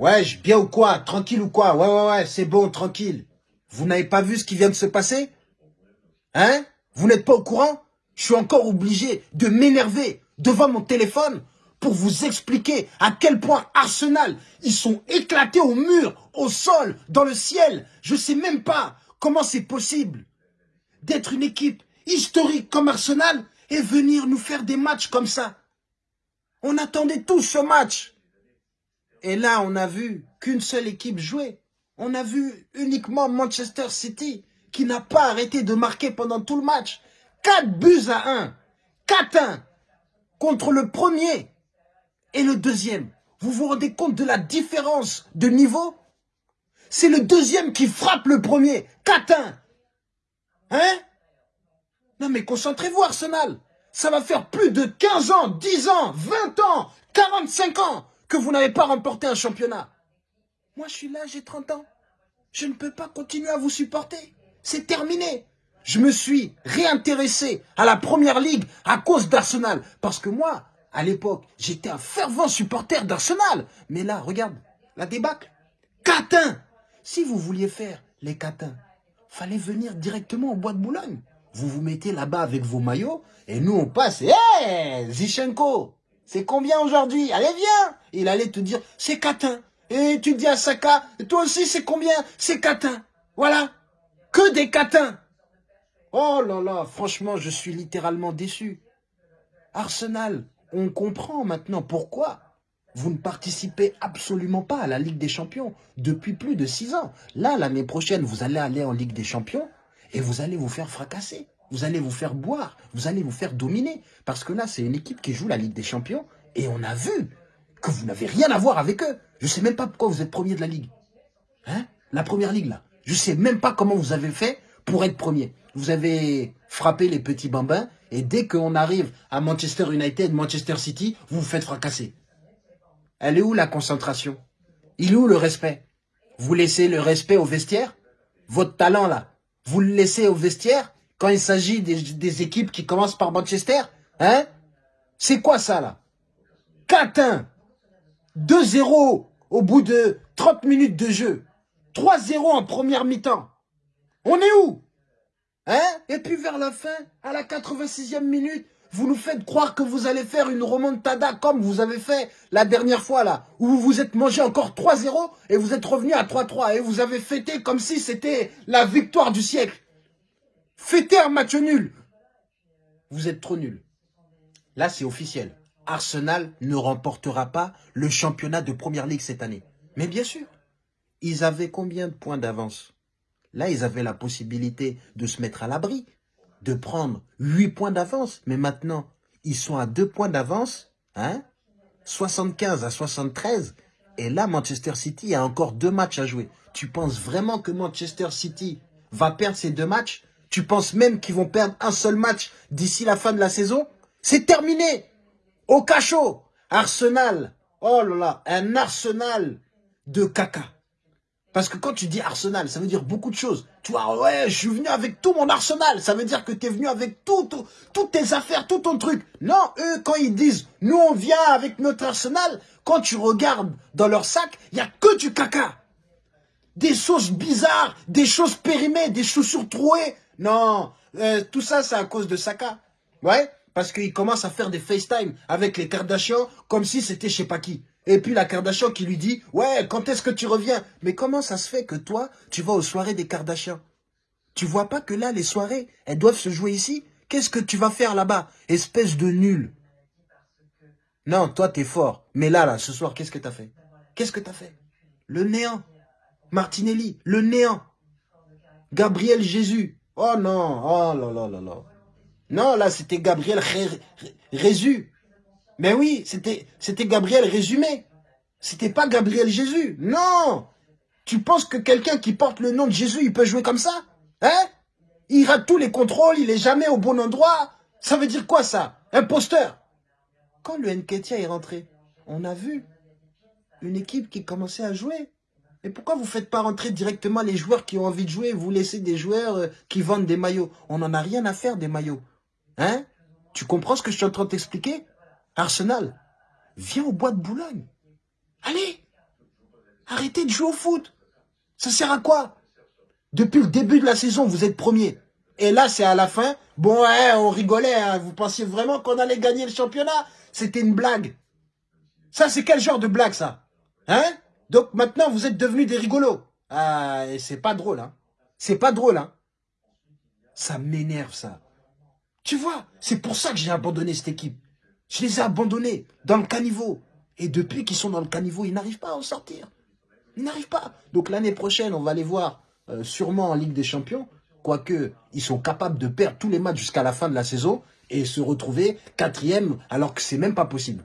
Ouais, bien ou quoi Tranquille ou quoi Ouais, ouais, ouais, c'est bon, tranquille. Vous n'avez pas vu ce qui vient de se passer? Hein? Vous n'êtes pas au courant? Je suis encore obligé de m'énerver devant mon téléphone pour vous expliquer à quel point Arsenal, ils sont éclatés au mur, au sol, dans le ciel. Je sais même pas comment c'est possible d'être une équipe historique comme Arsenal et venir nous faire des matchs comme ça. On attendait tous ce match. Et là, on a vu qu'une seule équipe jouer. On a vu uniquement Manchester City qui n'a pas arrêté de marquer pendant tout le match. 4 buts à 1. 4-1 contre le premier et le deuxième. Vous vous rendez compte de la différence de niveau? C'est le deuxième qui frappe le premier. 4-1. Hein? Non mais concentrez-vous Arsenal. Ça va faire plus de 15 ans, 10 ans, 20 ans, 45 ans que vous n'avez pas remporté un championnat. Moi je suis là, j'ai 30 ans. Je ne peux pas continuer à vous supporter. C'est terminé. Je me suis réintéressé à la Première Ligue à cause d'Arsenal. Parce que moi, à l'époque, j'étais un fervent supporter d'Arsenal. Mais là, regarde, la débâcle. Catin Si vous vouliez faire les catins, fallait venir directement au bois de Boulogne. Vous vous mettez là-bas avec vos maillots et nous on passe. Hé hey, Zichenko C'est combien aujourd'hui Allez viens Il allait te dire, c'est catin. Et tu dis à Saka, toi aussi c'est combien C'est catin. Voilà. Que des catins. Oh là là, franchement, je suis littéralement déçu. Arsenal, on comprend maintenant pourquoi vous ne participez absolument pas à la Ligue des Champions depuis plus de six ans. Là, l'année prochaine, vous allez aller en Ligue des Champions et vous allez vous faire fracasser. Vous allez vous faire boire, vous allez vous faire dominer. Parce que là, c'est une équipe qui joue la Ligue des Champions et on a vu que vous n'avez rien à voir avec eux. Je ne sais même pas pourquoi vous êtes premier de la Ligue. Hein? La première Ligue, là. Je ne sais même pas comment vous avez fait pour être premier. Vous avez frappé les petits bambins et dès qu'on arrive à Manchester United, Manchester City, vous vous faites fracasser. Elle est où la concentration? Il est où le respect? Vous laissez le respect au vestiaire? Votre talent là, vous le laissez au vestiaire? Quand il s'agit des, équipes qui commencent par Manchester Hein? C'est quoi ça là? 4-1 2-0 au bout de 30 minutes de jeu. 3-0 en première mi-temps. On est où? Hein? Et puis vers la fin, à la 86e minute, vous nous faites croire que vous allez faire une remontada comme vous avez fait la dernière fois là, où vous vous êtes mangé encore 3-0 et vous êtes revenu à 3-3 et vous avez fêté comme si c'était la victoire du siècle. Fêtez un match nul. Vous êtes trop nul. Là, c'est officiel. Arsenal ne remportera pas le championnat de Première Ligue cette année. Mais bien sûr, ils avaient combien de points d'avance? Là, ils avaient la possibilité de se mettre à l'abri, de prendre 8 points d'avance. Mais maintenant, ils sont à 2 points d'avance, hein 75 à 73. Et là, Manchester City a encore deux matchs à jouer. Tu penses vraiment que Manchester City va perdre ces deux matchs? Tu penses même qu'ils vont perdre un seul match d'ici la fin de la saison? C'est terminé Au cachot Arsenal Oh là là, un arsenal de caca. Parce que quand tu dis Arsenal, ça veut dire beaucoup de choses. Tu vois, ouais, je suis venu avec tout mon Arsenal. Ça veut dire que tu es venu avec tout, toutes tes affaires, tout ton truc. Non, eux, quand ils disent, nous on vient avec notre Arsenal, quand tu regardes dans leur sac, il n'y a que du caca. Des choses bizarres, des choses périmées, des chaussures trouées. Non, euh, tout ça, c'est à cause de Saka. Ouais, parce qu'il commence à faire des FaceTime avec les Kardashians comme si c'était je sais pas qui. Et puis la Kardashian qui lui dit « Ouais, quand est-ce que tu reviens ?» Mais comment ça se fait que toi, tu vas aux soirées des Kardashians? Tu vois pas que là, les soirées, elles doivent se jouer ici? Qu'est-ce que tu vas faire là-bas? Espèce de nul. Non, toi, t'es fort. Mais là, là, ce soir, qu'est-ce que t'as fait? Qu'est-ce que t'as fait? Le néant. Martinelli, le néant. Gabriel Jésus. Oh non, oh là là là là. Non, là, c'était Gabriel Rézu. Mais oui, c'était Gabriel résumé. C'était pas Gabriel Jésus. Non Tu penses que quelqu'un qui porte le nom de Jésus, il peut jouer comme ça? Hein? Il rate tous les contrôles, il est jamais au bon endroit. Ça veut dire quoi ça? Imposteur Quand le Nketia est rentré, on a vu une équipe qui commençait à jouer. Et pourquoi vous ne faites pas rentrer directement les joueurs qui ont envie de jouer vous laissez des joueurs euh, qui vendent des maillots? On n'en a rien à faire des maillots. Hein? Tu comprends ce que je suis en train de t'expliquer? Arsenal, viens au bois de Boulogne. Allez Arrêtez de jouer au foot. Ça sert à quoi? Depuis le début de la saison, vous êtes premier. Et là, c'est à la fin. Bon, ouais, on rigolait. Hein. Vous pensiez vraiment qu'on allait gagner le championnat? C'était une blague. Ça, c'est quel genre de blague, ça? Hein? Donc maintenant, vous êtes devenus des rigolos. Ah, c'est pas drôle, hein. C'est pas drôle, hein. Ça m'énerve, ça. Tu vois, c'est pour ça que j'ai abandonné cette équipe. Je les ai abandonnés dans le caniveau. Et depuis qu'ils sont dans le caniveau, ils n'arrivent pas à en sortir. Ils n'arrivent pas. Donc l'année prochaine, on va les voir euh, sûrement en Ligue des Champions. Quoique, ils sont capables de perdre tous les matchs jusqu'à la fin de la saison et se retrouver quatrième alors que c'est même pas possible.